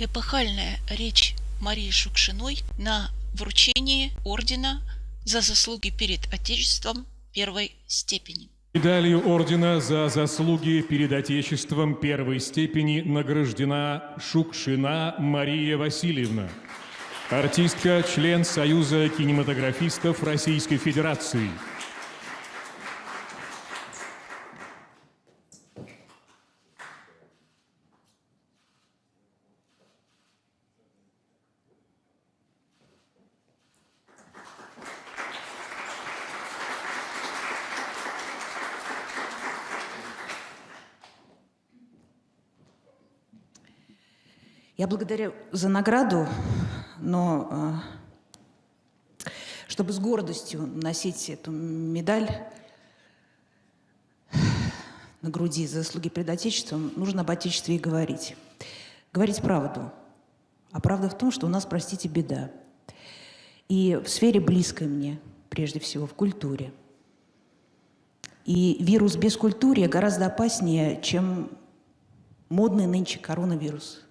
эпохальная речь Марии Шукшиной на вручении ордена за заслуги перед Отечеством первой степени. Медалью ордена за заслуги перед Отечеством первой степени награждена Шукшина Мария Васильевна, артистка, член Союза кинематографистов Российской Федерации – Я благодарю за награду, но а, чтобы с гордостью носить эту медаль на груди за заслуги перед Отечеством, нужно об Отечестве и говорить. Говорить правду. А правда в том, что у нас, простите, беда. И в сфере близкой мне, прежде всего, в культуре. И вирус без культуры гораздо опаснее, чем модный нынче коронавирус –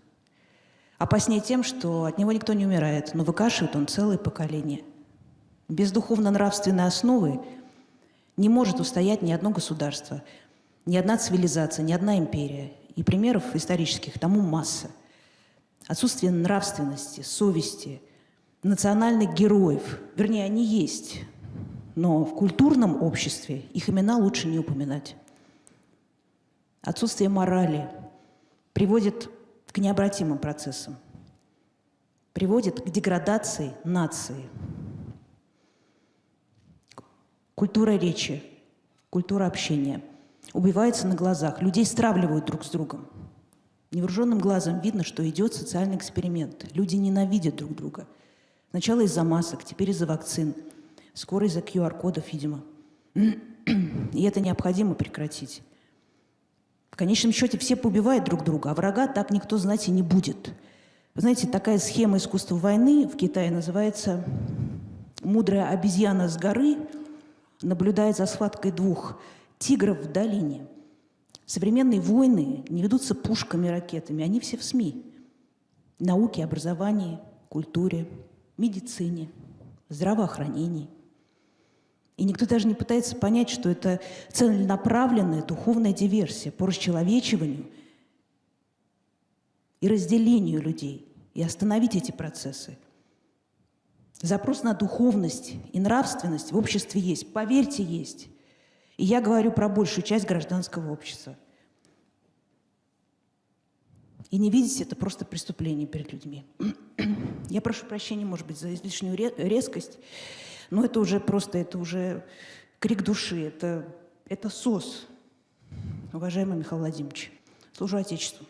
Опаснее тем, что от него никто не умирает, но выкашивает он целое поколение. Без духовно-нравственной основы не может устоять ни одно государство, ни одна цивилизация, ни одна империя. И примеров исторических тому масса. Отсутствие нравственности, совести, национальных героев, вернее, они есть, но в культурном обществе их имена лучше не упоминать. Отсутствие морали приводит к необратимым процессам, приводит к деградации нации. Культура речи, культура общения убивается на глазах, людей стравливают друг с другом. Невооруженным глазом видно, что идет социальный эксперимент. Люди ненавидят друг друга. Сначала из-за масок, теперь из-за вакцин. Скоро из-за QR-кодов, видимо. И это необходимо прекратить конечном счете все поубивают друг друга, а врага так никто знать и не будет. Вы знаете, такая схема искусства войны в Китае называется «Мудрая обезьяна с горы наблюдает за схваткой двух тигров в долине». Современные войны не ведутся пушками, ракетами, они все в СМИ. Науке, образовании, культуре, медицине, здравоохранении – и никто даже не пытается понять, что это целенаправленная духовная диверсия по расчеловечиванию и разделению людей, и остановить эти процессы. Запрос на духовность и нравственность в обществе есть, поверьте, есть. И я говорю про большую часть гражданского общества. И не видеть это просто преступление перед людьми. Я прошу прощения, может быть, за излишнюю резкость. Но это уже просто, это уже крик души, это, это СОС, уважаемый Михаил Владимирович. Служу Отечеству.